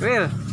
Will.